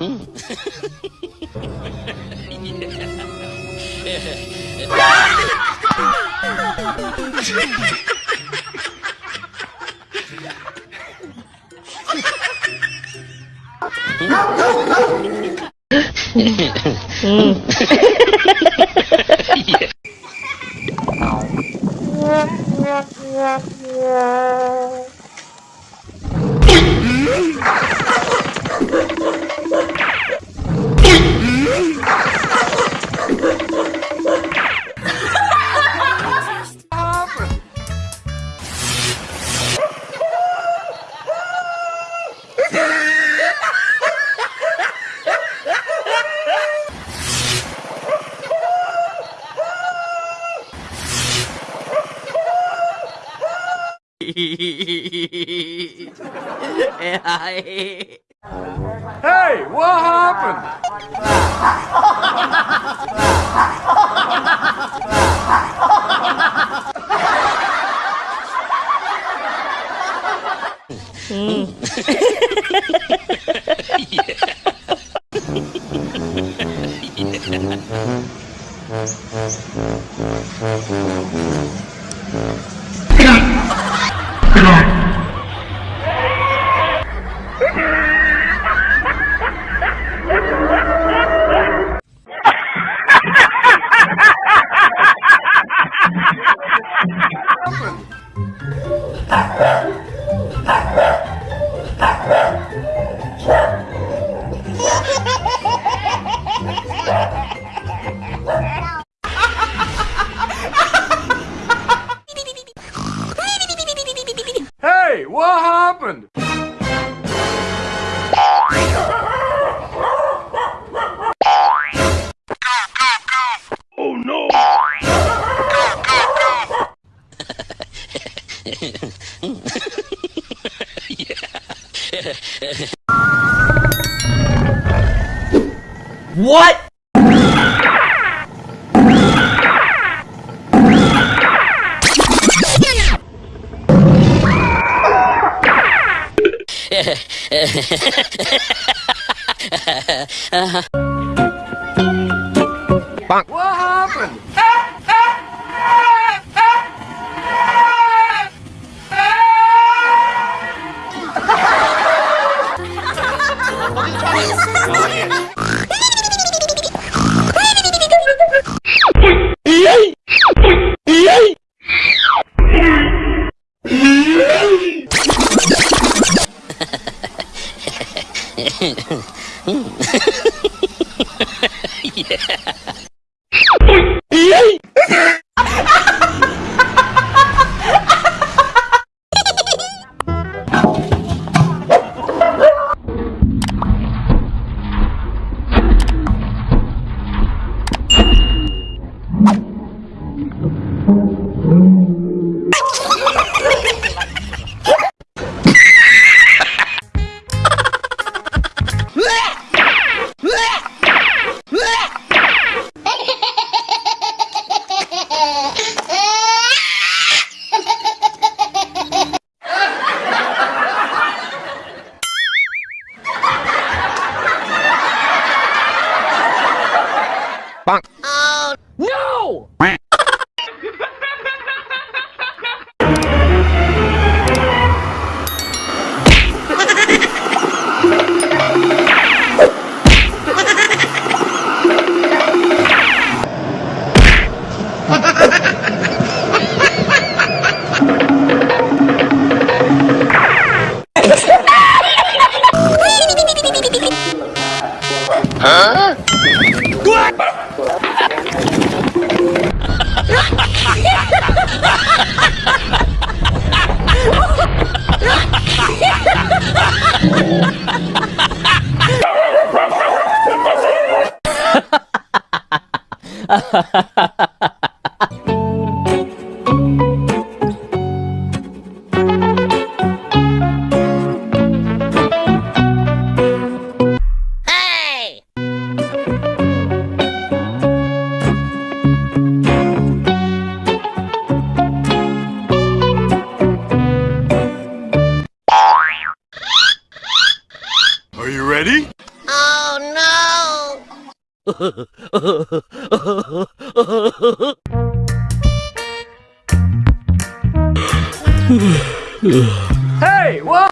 うん。うん。Hey, what happened? Hmm. Hey, What? What happened? No! Are you ready? Oh Hey, what?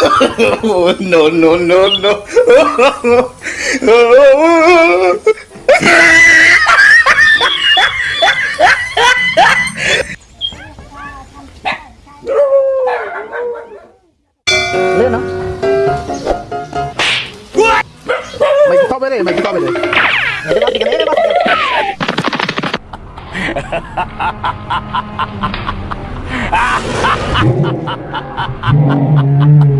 no, no, no, no. Lên nó. Mày tao bên này, mày tao bên này. Mày tao bên này, mày tao bên này.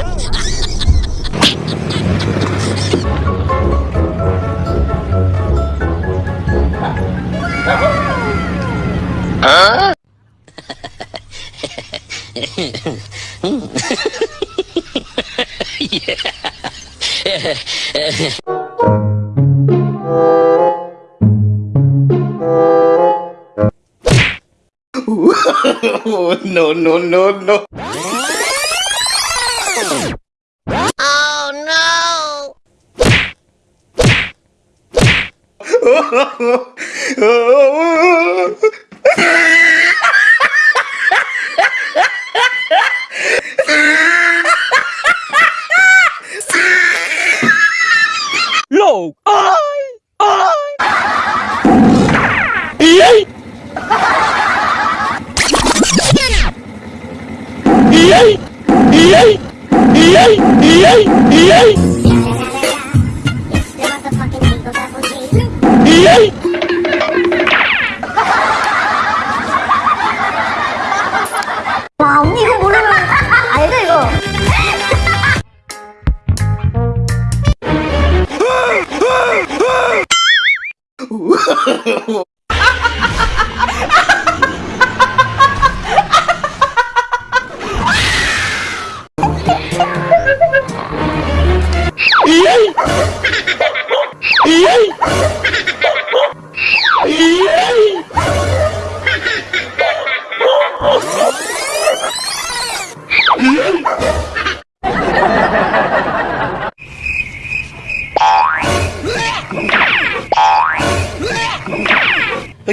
Oh, no, no, no, no. Oh no!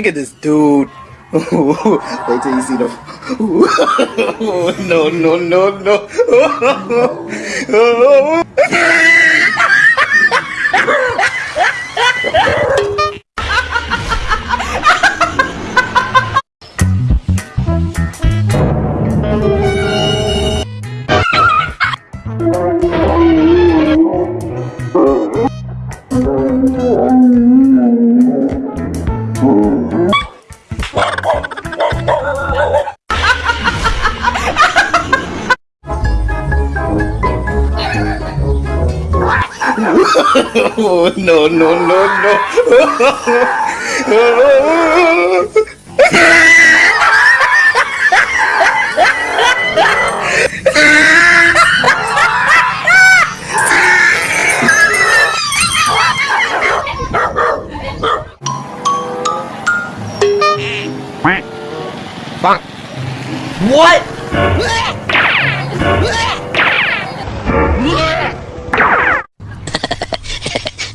at this dude. Wait till you see the. no, no, no, no. Oh, no, no, no, no. Hey!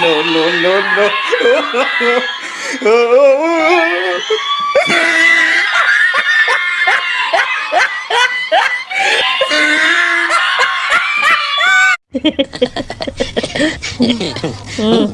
No, no, no, no. Mm.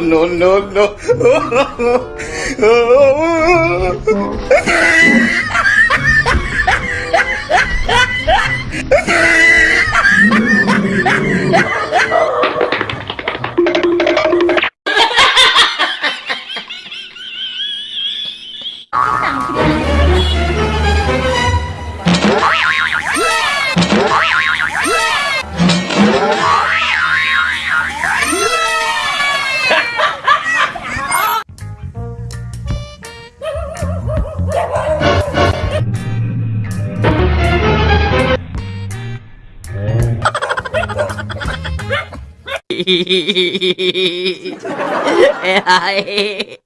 No, no, no. ai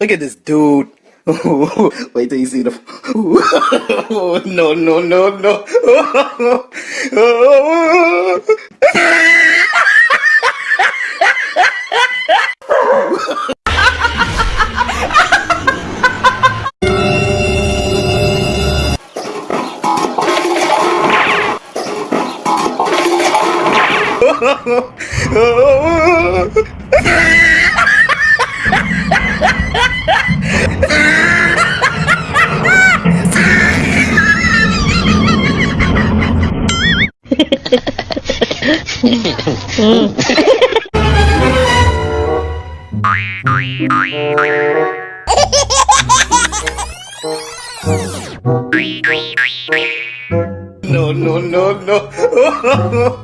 Look at this dude. Wait till you see the. no, no, no, no. no.